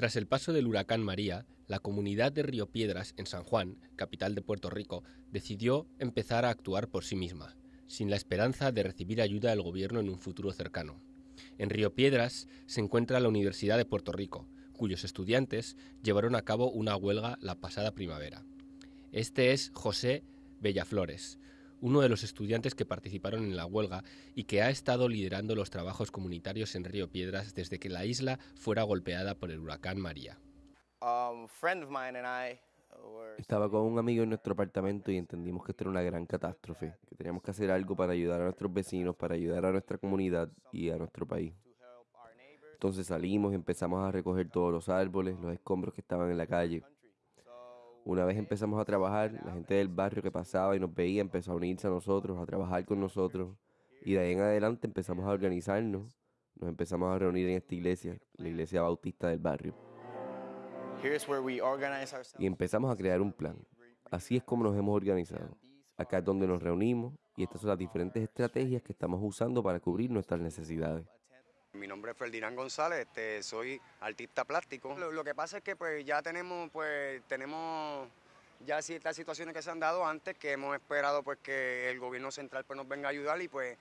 Tras el paso del huracán María, la comunidad de Río Piedras, en San Juan, capital de Puerto Rico, decidió empezar a actuar por sí misma, sin la esperanza de recibir ayuda del gobierno en un futuro cercano. En Río Piedras se encuentra la Universidad de Puerto Rico, cuyos estudiantes llevaron a cabo una huelga la pasada primavera. Este es José Bellaflores, uno de los estudiantes que participaron en la huelga y que ha estado liderando los trabajos comunitarios en Río Piedras desde que la isla fuera golpeada por el huracán María. Estaba con un amigo en nuestro apartamento y entendimos que esto era una gran catástrofe, que teníamos que hacer algo para ayudar a nuestros vecinos, para ayudar a nuestra comunidad y a nuestro país. Entonces salimos y empezamos a recoger todos los árboles, los escombros que estaban en la calle. Una vez empezamos a trabajar, la gente del barrio que pasaba y nos veía empezó a unirse a nosotros, a trabajar con nosotros. Y de ahí en adelante empezamos a organizarnos. Nos empezamos a reunir en esta iglesia, la iglesia bautista del barrio. Y empezamos a crear un plan. Así es como nos hemos organizado. Acá es donde nos reunimos y estas son las diferentes estrategias que estamos usando para cubrir nuestras necesidades. Mi nombre es Ferdinand González, este, soy artista plástico. Lo, que pasa es que pues ya tenemos, pues tenemos ya ciertas situaciones que se han dado antes que hemos esperado pues que el gobierno central pues nos venga a ayudar y pues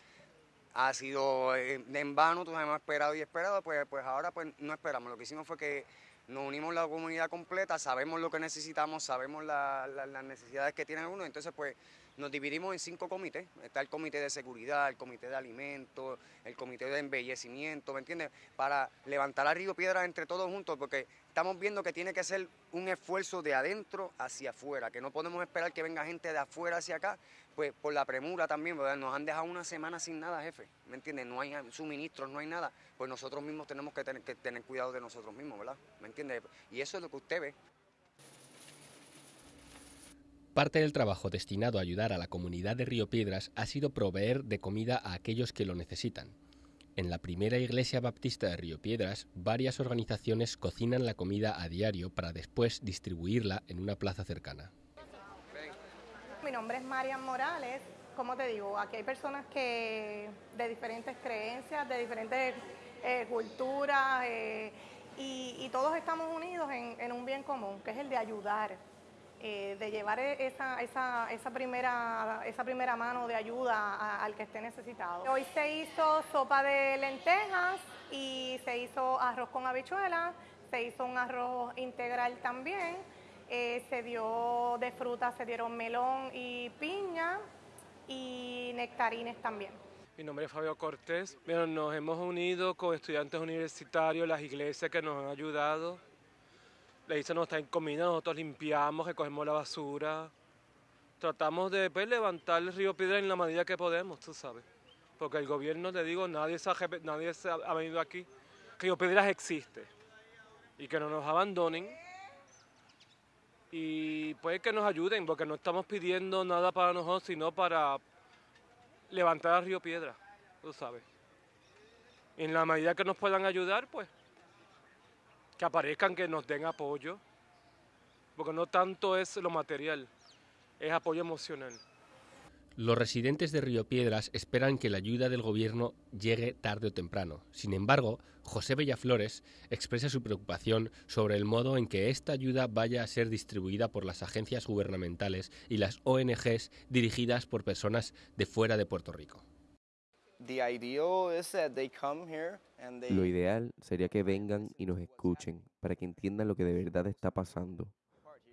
ha sido eh, en vano, todos hemos esperado y esperado, pues, pues ahora pues no esperamos. Lo que hicimos fue que nos unimos la comunidad completa, sabemos lo que necesitamos, sabemos las necesidades que tiene uno, entonces pues nos dividimos en cinco comités. Está el comité de seguridad, el comité de alimentos, el comité de embellecimiento, ¿me entiendes? Para levantar a Río Piedra entre todos juntos, porque estamos viendo que tiene que ser un esfuerzo de adentro hacia afuera, que no podemos esperar que venga gente de afuera hacia acá, pues por la premura también, ¿verdad? Nos han dejado una semana sin nada, jefe, ¿me entiendes? No hay suministros, no hay nada, pues nosotros mismos tenemos que tener, que tener cuidado de nosotros mismos, ¿verdad? ¿Me entiendes? Y eso es lo que usted ve. Parte del trabajo destinado a ayudar a la comunidad de Río Piedras ha sido proveer de comida a aquellos que lo necesitan. En la primera iglesia baptista de Río Piedras, varias organizaciones cocinan la comida a diario para después distribuirla en una plaza cercana. Mi nombre es Marian Morales. Como te digo, aquí hay personas que de diferentes creencias, de diferentes eh, culturas, eh, y, todos estamos unidos en un bien común, que es el de ayudar eh, de llevar esa, esa, esa, primera, esa primera mano de ayuda al que esté necesitado. Hoy se hizo sopa de lentejas y se hizo arroz con habichuelas, se hizo un arroz integral también, eh, se dio de fruta, se dieron melón y piña y nectarines también. Mi nombre es Fabio Cortés. nos hemos unido con estudiantes universitarios, las iglesias que nos han ayudado la isla no está en comida, nosotros limpiamos, recogemos la basura. Tratamos de pues, levantar el río Piedra en la medida que podemos, tú sabes. Porque el gobierno, te digo, nadie se ha, nadie se ha venido aquí. Río Piedras existe. Y que no nos abandonen. Y pues que nos ayuden, porque no estamos pidiendo nada para nosotros, sino para levantar el río Piedra, tú sabes. En la medida que nos puedan ayudar, pues que aparezcan, que nos den apoyo, porque no tanto es lo material, es apoyo emocional. Los residentes de Río Piedras esperan que la ayuda del gobierno llegue tarde o temprano. Sin embargo, José Bellaflores expresa su preocupación sobre el modo en que esta ayuda vaya a ser distribuida por las agencias gubernamentales y las ONGs dirigidas por personas de fuera de Puerto Rico. Lo ideal sería que vengan y nos escuchen para que entiendan lo que de verdad está pasando.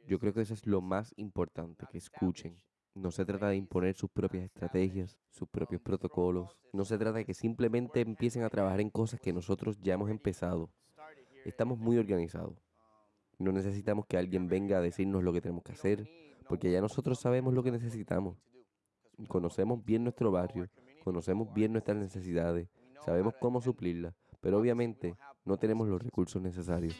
Yo creo que eso es lo más importante, que escuchen. No se trata de imponer sus propias estrategias, sus propios protocolos. No se trata de que simplemente empiecen a trabajar en cosas que nosotros ya hemos empezado. Estamos muy organizados. No necesitamos que alguien venga a decirnos lo que tenemos que hacer, porque ya nosotros sabemos lo que necesitamos. Conocemos bien nuestro barrio, conocemos bien nuestras necesidades, sabemos cómo suplirlas, pero obviamente no tenemos los recursos necesarios.